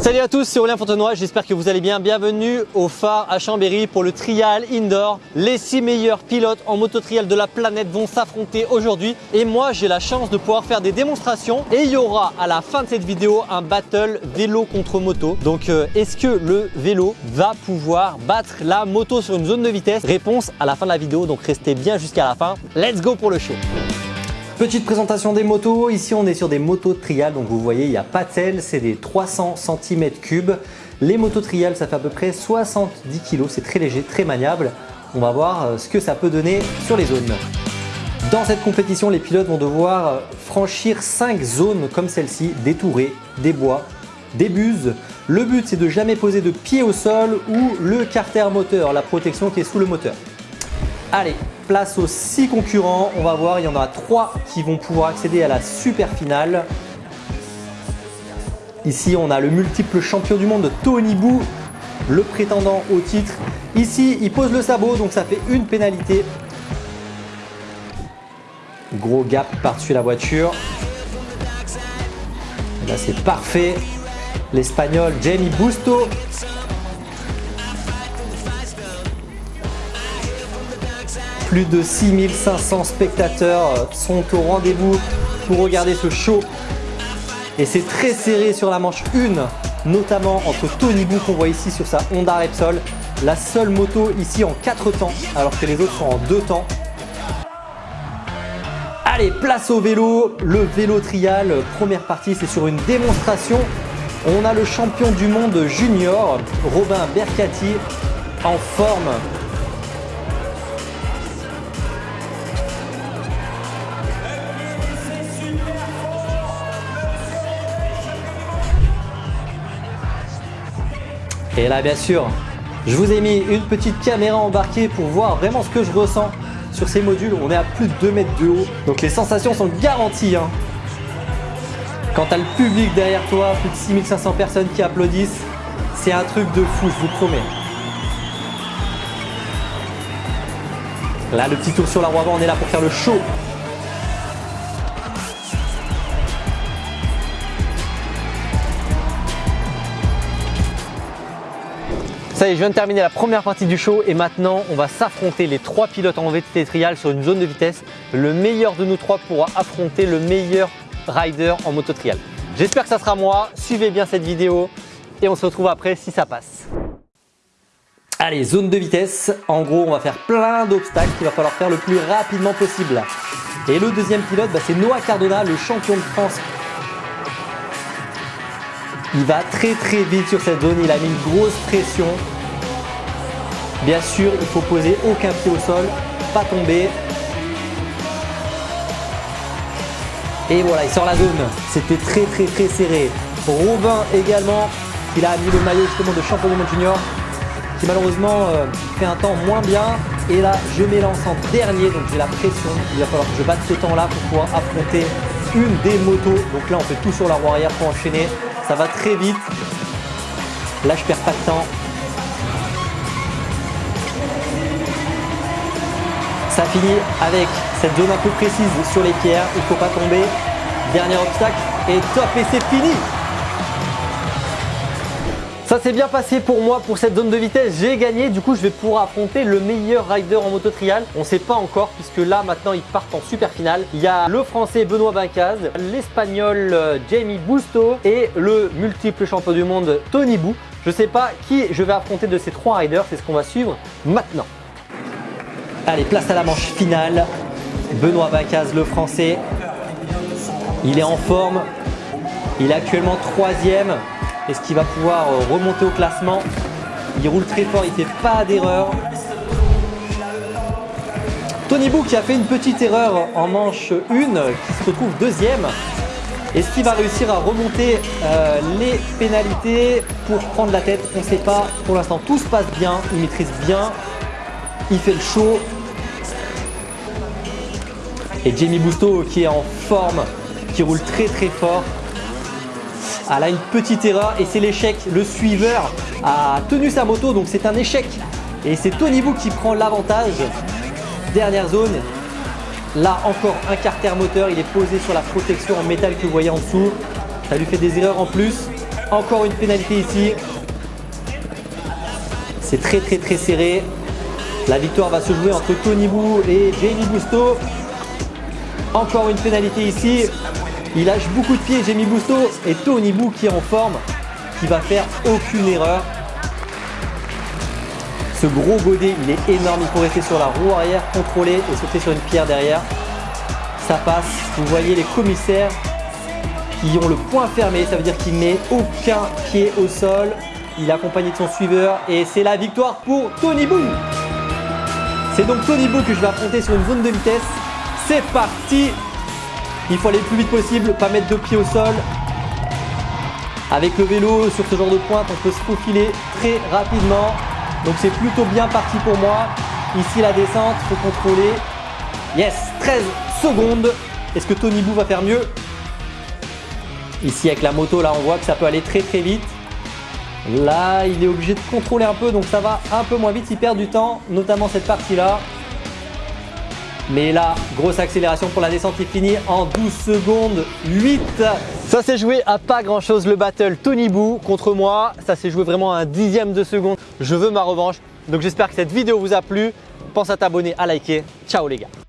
Salut à tous, c'est Aurélien Fontenoy, j'espère que vous allez bien. Bienvenue au phare à Chambéry pour le trial indoor. Les 6 meilleurs pilotes en moto trial de la planète vont s'affronter aujourd'hui et moi j'ai la chance de pouvoir faire des démonstrations et il y aura à la fin de cette vidéo un battle vélo contre moto. Donc euh, est-ce que le vélo va pouvoir battre la moto sur une zone de vitesse? Réponse à la fin de la vidéo, donc restez bien jusqu'à la fin. Let's go pour le show Petite présentation des motos, ici on est sur des motos trial, donc vous voyez il n'y a pas de sel, c'est des 300 cm3. Les motos trial ça fait à peu près 70 kg, c'est très léger, très maniable. On va voir euh, ce que ça peut donner sur les zones. Dans cette compétition, les pilotes vont devoir euh, franchir 5 zones comme celle-ci, des tourées, des bois, des buses. Le but c'est de jamais poser de pied au sol ou le carter moteur, la protection qui est sous le moteur. Allez, place aux 6 concurrents. On va voir, il y en a 3 qui vont pouvoir accéder à la super finale. Ici, on a le multiple champion du monde Tony Bou, le prétendant au titre. Ici, il pose le sabot, donc ça fait une pénalité. Gros gap par-dessus la voiture. Là, c'est parfait. L'Espagnol Jamie Busto Plus de 6500 spectateurs sont au rendez-vous pour regarder ce show. Et c'est très serré sur la manche 1, notamment entre Tony Bou qu'on voit ici sur sa Honda Repsol. La seule moto ici en 4 temps, alors que les autres sont en 2 temps. Allez, place au vélo, le vélo trial. Première partie, c'est sur une démonstration. On a le champion du monde junior, Robin Bercati, en forme Et là, bien sûr, je vous ai mis une petite caméra embarquée pour voir vraiment ce que je ressens sur ces modules. On est à plus de 2 mètres de haut, donc les sensations sont garanties. Hein. Quand tu as le public derrière toi, plus de 6500 personnes qui applaudissent, c'est un truc de fou, je vous promets. Là, le petit tour sur la roue avant, on est là pour faire le show. Ça y est, je viens de terminer la première partie du show et maintenant on va s'affronter les trois pilotes en VTT trial sur une zone de vitesse. Le meilleur de nous trois pourra affronter le meilleur rider en moto trial. J'espère que ça sera moi. Suivez bien cette vidéo et on se retrouve après si ça passe. Allez, zone de vitesse. En gros, on va faire plein d'obstacles qu'il va falloir faire le plus rapidement possible. Et le deuxième pilote, bah, c'est Noah Cardona, le champion de France il va très très vite sur cette zone, il a mis une grosse pression. Bien sûr, il faut poser aucun pied au sol, pas tomber. Et voilà, il sort la zone. C'était très très très serré. Robin également, il a mis le maillot justement de champion du monde junior, qui malheureusement euh, fait un temps moins bien. Et là, je m'élance en dernier, donc j'ai la pression. Il va falloir que je batte ce temps-là pour pouvoir affronter une des motos. Donc là, on fait tout sur la roue arrière pour enchaîner. Ça va très vite. Là, je perds pas de temps. Ça finit avec cette zone un peu précise sur les pierres. Il faut pas tomber. Dernier obstacle et top et c'est fini ça s'est bien passé pour moi pour cette zone de vitesse, j'ai gagné, du coup je vais pouvoir affronter le meilleur rider en moto trial. On ne sait pas encore puisque là maintenant ils partent en super finale. Il y a le français Benoît Bincaz, l'espagnol euh, Jamie Busto et le multiple champion du monde Tony Bou. Je ne sais pas qui je vais affronter de ces trois riders, c'est ce qu'on va suivre maintenant. Allez, place à la manche finale. Benoît Bincaz, le français, il est en forme. Il est actuellement troisième. Est-ce qu'il va pouvoir euh, remonter au classement Il roule très fort, il ne fait pas d'erreur. Tony Bou qui a fait une petite erreur en manche 1, qui se retrouve deuxième. Est-ce qu'il va réussir à remonter euh, les pénalités pour prendre la tête On ne sait pas. Pour l'instant, tout se passe bien. Il maîtrise bien. Il fait le show. Et Jamie Busto qui est en forme, qui roule très très fort. Ah là, une petite erreur et c'est l'échec. Le suiveur a tenu sa moto, donc c'est un échec. Et c'est Tony Bou qui prend l'avantage. Dernière zone. Là, encore un carter moteur. Il est posé sur la protection en métal que vous voyez en dessous. Ça lui fait des erreurs en plus. Encore une pénalité ici. C'est très très très serré. La victoire va se jouer entre Tony Bou et Jamie Busto. Encore une pénalité ici. Il lâche beaucoup de pieds Jamie Busto et Tony Bou qui est en forme, qui va faire aucune erreur. Ce gros godet, il est énorme. Il faut rester sur la roue arrière, contrôler et sauter sur une pierre derrière. Ça passe. Vous voyez les commissaires qui ont le point fermé. Ça veut dire qu'il met aucun pied au sol. Il est accompagné de son suiveur et c'est la victoire pour Tony Boo. C'est donc Tony Boo que je vais affronter sur une zone de vitesse. C'est parti Il faut aller le plus vite possible, pas mettre de pied au sol. Avec le vélo, sur ce genre de pointe, on peut se faufiler très rapidement. Donc c'est plutôt bien parti pour moi. Ici la descente, faut contrôler. Yes, 13 secondes. Est-ce que Tony Boo va faire mieux? Ici avec la moto, là on voit que ça peut aller très très vite. Là, il est obligé de contrôler un peu, donc ça va un peu moins vite. Il perd du temps, notamment cette partie-là. Mais là, grosse accélération pour la descente est finie en 12 secondes 8. Ça s'est joué à pas grand chose le battle Tony Boo contre moi. Ça s'est joué vraiment à un dixième de seconde. Je veux ma revanche. Donc j'espère que cette vidéo vous a plu. Pense à t'abonner, à liker. Ciao les gars